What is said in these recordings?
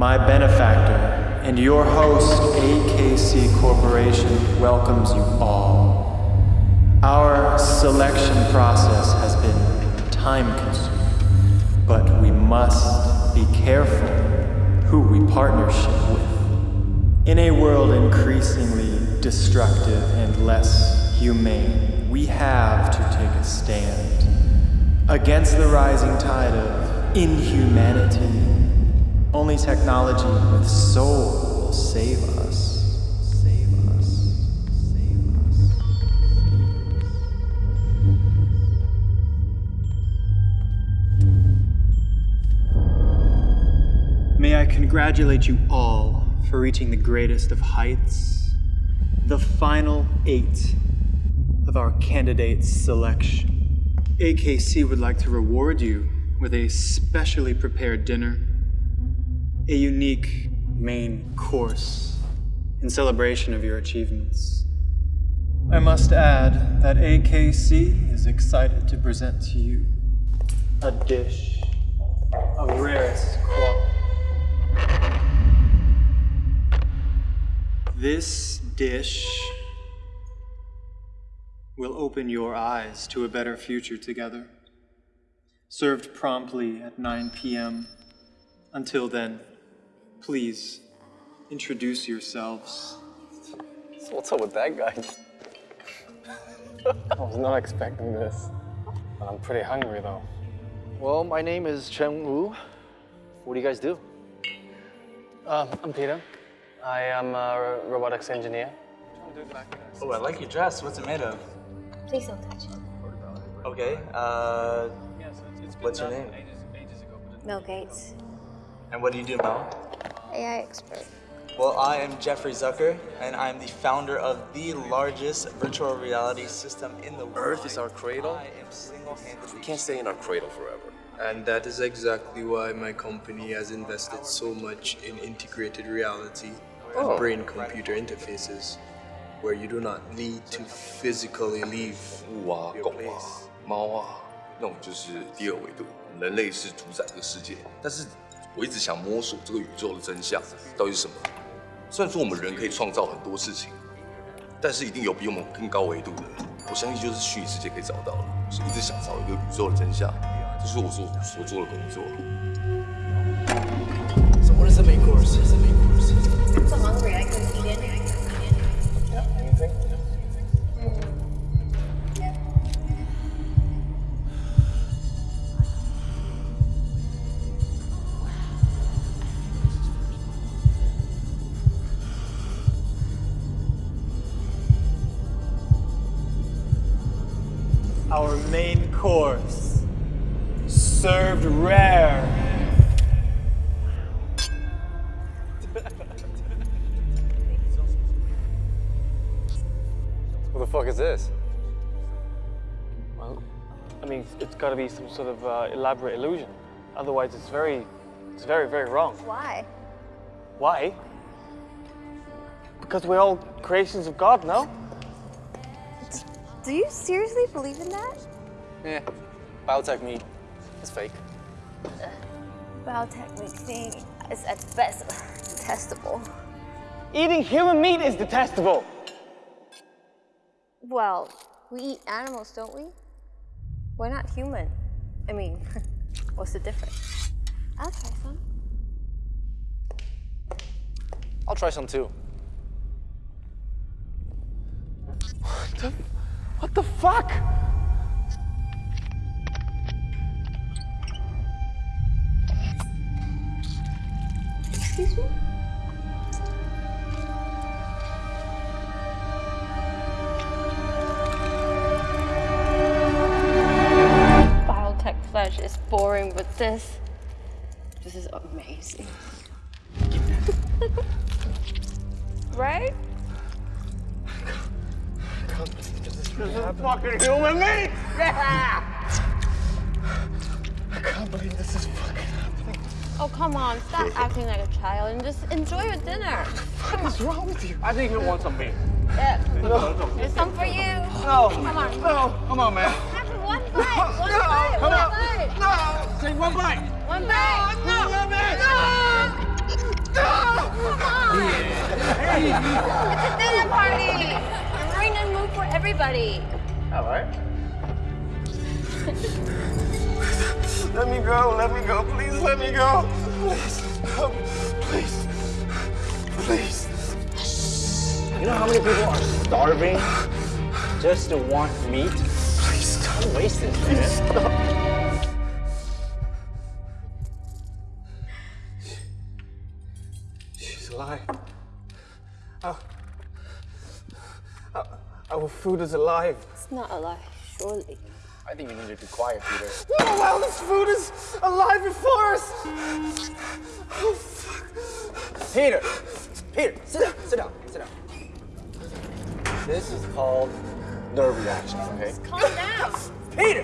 my benefactor and your host, AKC Corporation, welcomes you all. Our selection process has been time consuming, but we must be careful who we partnership with. In a world increasingly destructive and less humane, we have to take a stand against the rising tide of inhumanity. Only technology with soul will save us. Save us. Save us. May I congratulate you all for reaching the greatest of heights, the final eight of our candidates selection. AKC would like to reward you with a specially prepared dinner, a unique main course in celebration of your achievements. I must add that AKC is excited to present to you a dish of rarest quality. This dish will open your eyes to a better future together. Served promptly at 9 p.m. Until then, please introduce yourselves. So what's up with that guy? I was not expecting this. But I'm pretty hungry though. Well, my name is Chen Wu. What do you guys do? Um, I'm Peter. I am a robotics engineer. Oh, I like your dress. What's it made of? Please don't touch it. Okay, uh, what's your name? Mel Gates, And what do you do, Mel? AI expert. Well, I am Jeffrey Zucker, and I'm the founder of the largest virtual reality system in the world. Earth is our cradle. I am single-handedly We can't stay in our cradle forever. And that is exactly why my company has invested so much in integrated reality and Oh. brain computer interfaces, where you do not need to physically leave 物啊、 your 狗啊 place.、猫啊，那种就是第二维度。人类是主宰这个世界，但是 我一直想摸索这个宇宙的真相到底是什么。虽然说我们人可以创造很多事情，但是一定有比我们更高维度的。我相信就是虚拟世界可以找到的，我一直想找一个宇宙的真相，这是我所所做的工作。So what is the main course? What is the main course? I'm so hungry, I couldn't eat anything. Main course, served rare. What the fuck is this? Well, I mean, it's got to be some sort of uh, elaborate illusion. Otherwise, it's very, it's very, very wrong. Why? Why? Because we're all creations of God, no? Do you seriously believe in that? Yeah. Biotech meat. It's fake. Uh, biotech meat thing is at best detestable. Eating human meat is detestable. Well, we eat animals, don't we? We're not human. I mean, what's the difference? I'll try some. I'll try some too. What the, what the fuck? Boring, this, this is amazing. right? I can't believe this is fucking human meat! I can't believe this is fucking happening. Oh, come on, stop acting like a child and just enjoy your dinner. Come on. What's wrong with you? I think you want some meat. Yeah. There's some for you. No. Come on. No. Come on, man. Have one bite. One bite. Come One on. Bite. No. Take one bite. One bite. No, man. No. It's a dinner party! We're in a mood for everybody. All right. let me go. Let me go. Please let me go. Please. Please. Please. You know how many people are starving just to want meat? Please stop. Don't waste it, man. stop. Food is alive. It's not alive, surely. I think you need to be quiet, Peter. Oh, wow, this food is alive before us. Oh, fuck. Peter! Peter, sit down, sit down, sit down. This is called nerve reactions, okay? Calm down. Peter!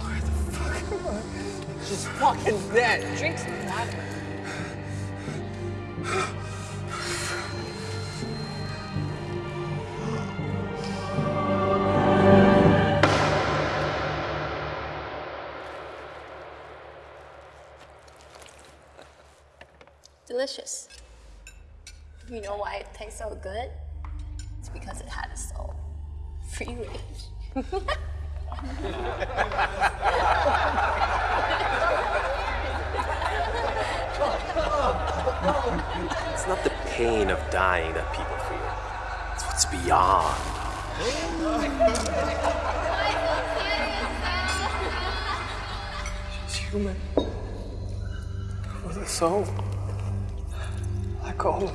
Where the fuck am I? She's fucking dead. Drink some water. Delicious. You know why it tastes so good? It's because it had a soul. Free range. It's not the pain of dying that people feel. It's what's beyond. She's human. With a soul. Like all of.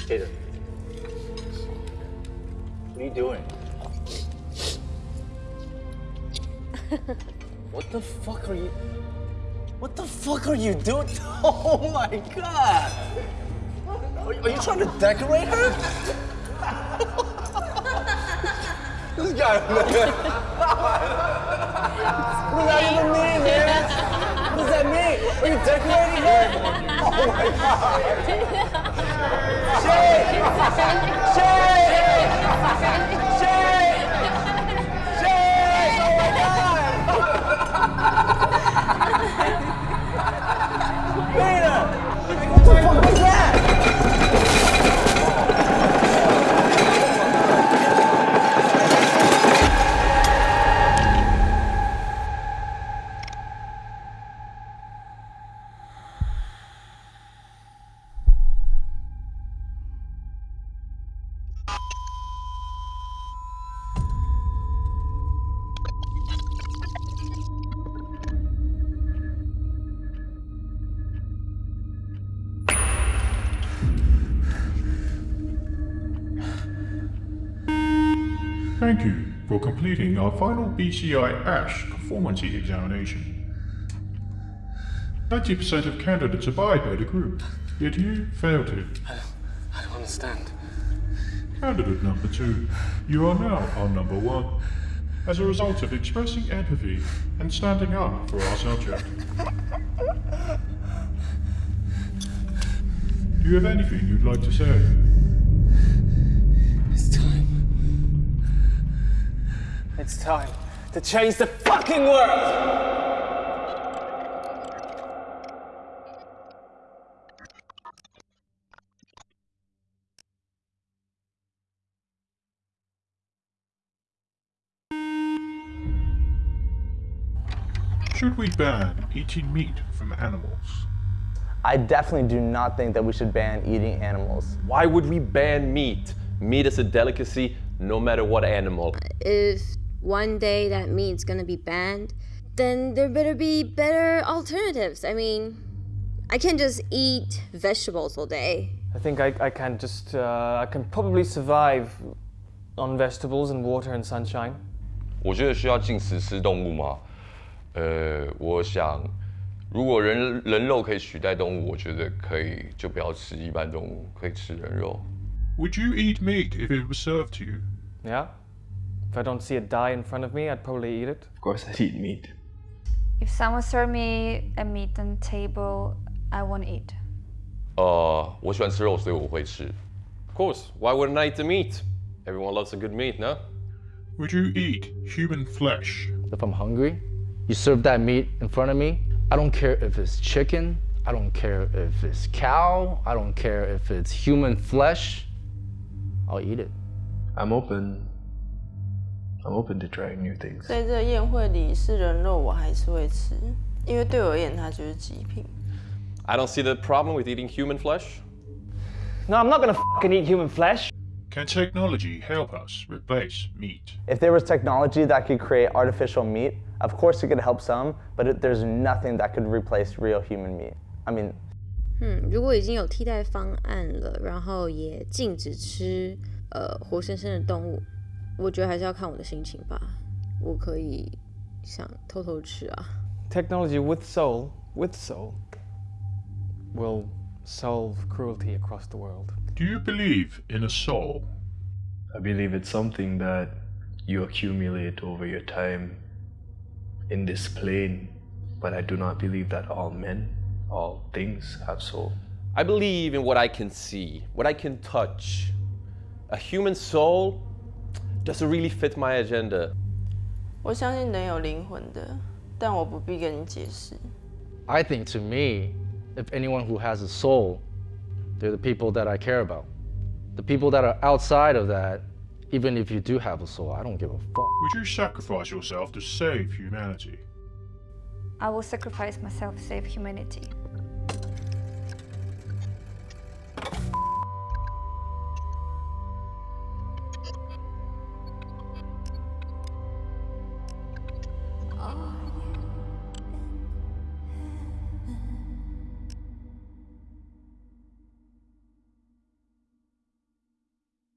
Peter. What are you doing? what the fuck are you... What the fuck are you doing? Oh my god! Are, are you trying to decorate her? This guy, man. what does that even mean, man? What does that mean? Are you decorating her? Oh my god! Shay! Shay! Shay! Shay! Oh my god! Peter! What the fuck Thank you for completing our final BCI ASH performance examination. 90% of candidates abide by the group, yet you fail to. I don't understand. Candidate number two, you are now our number one, as a result of expressing empathy and standing up for our subject. Do you have anything you'd like to say? It's time to change the fucking world! Should we ban eating meat from animals? I definitely do not think that we should ban eating animals. Why would we ban meat? Meat is a delicacy no matter what animal. If one day that meat's gonna be banned, then there better be better alternatives. I mean, I can't just eat vegetables all day. I think I, I can just, uh, I can probably survive on vegetables and water and sunshine. 我觉得需要禁食吃动物吗？呃，我想，如果人人肉可以取代动物，我觉得可以，就不要吃一般动物，可以吃人肉。 Would you eat meat if it was served to you? Yeah? If I don't see it die in front of me, I'd probably eat it. Of course, I'd eat meat. If someone served me a meat on table, I won't eat. 呃，我喜欢吃肉，所以我会吃。 Of course, why wouldn't I eat the meat? Everyone loves a good meat, no? Would you eat human flesh? If I'm hungry, you serve that meat in front of me. I don't care if it's chicken. I don't care if it's cow. I don't care if it's human flesh. I'll eat it. I'm open. I'm open to trying new things. 在这宴会里是人肉，我还是会吃，因为对我而言它就是极品。 I don't see the problem with eating human flesh. No, I'm not gonna fucking eat human flesh. Can technology help us replace meat? If there was technology that could create artificial meat, of course it could help some, but it, there's nothing that could replace real human meat. I mean, 嗯，如果已经有替代方案了，然后也禁止吃呃活生生的动物， 我觉得还是要看我的心情吧。我可以想偷偷吃啊。 Technology with soul, with soul, will solve cruelty across the world. Do you believe in a soul? I believe it's something that you accumulate over your time in this plane, but I do not believe that all men, all things have soul. I believe in what I can see, what I can touch. A human soul doesn't really fit my agenda. 我相信人有灵魂的，但我不必跟你解释。 I think to me, if anyone who has a soul, they're the people that I care about. The people that are outside of that, even if you do have a soul, I don't give a fuck. Would you sacrifice yourself to save humanity? I will sacrifice myself to save humanity.